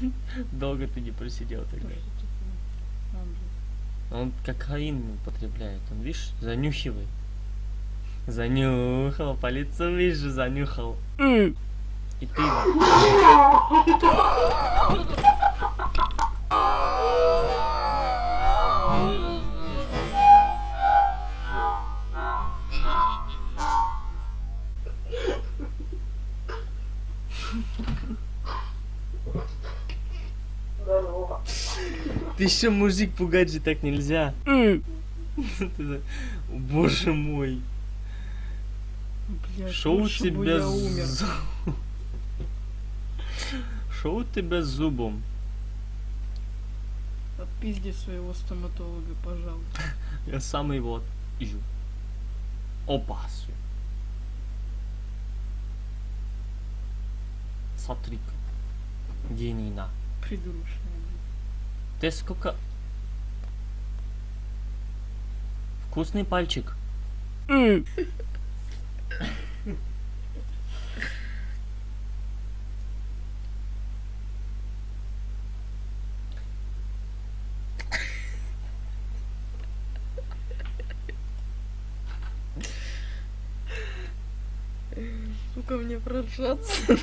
Долго ты не просидел тогда. Он кокаин употребляет. Он, видишь, занюхивает. Занюхал, по лицу вижу, занюхал. И ты... Ты еще мужик пугать же так нельзя. Боже мой. Блядь, Шо у тебя я умер. с... Шо у тебя с зубом? Отпизди своего стоматолога, пожалуйста. Я сам его ищу. Опасю. Смотри-ка. Гений на. Придурочная. Ты сколько... Вкусный пальчик. Сука, мне прожаться.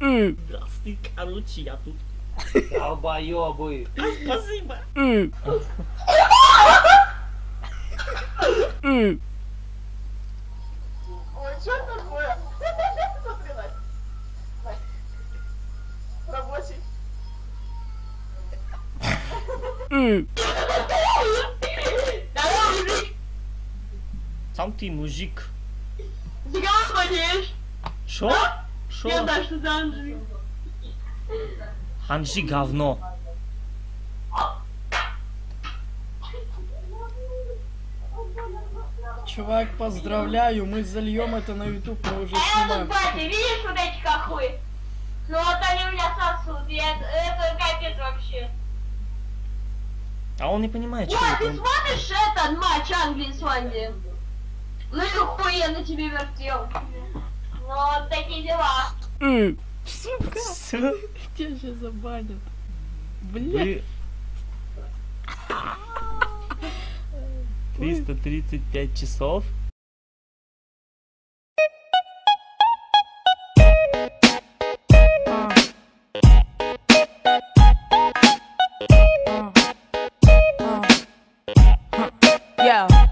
Здравствуй, короче, я тут. Долбоёбы. Спасибо. Ой, что такое? Рабочий. Сам ты мужик. фига ходишь? Шо? Шо? Я что за Анжи. Ханжи говно. Чувак, поздравляю, мы зальем это на YouTube, мы уже А я тут, снимаем. батя, видишь вот эти хохлы? Ну вот они у меня сосут, и это, капец вообще. А он не понимает, что это. ты смотришь этот матч Англии с Исландией? Ну и охуенно тебе вертел. Вот такие дела. Сука, Всё. тебя сейчас забанят. Вы... 335 часов. Yeah.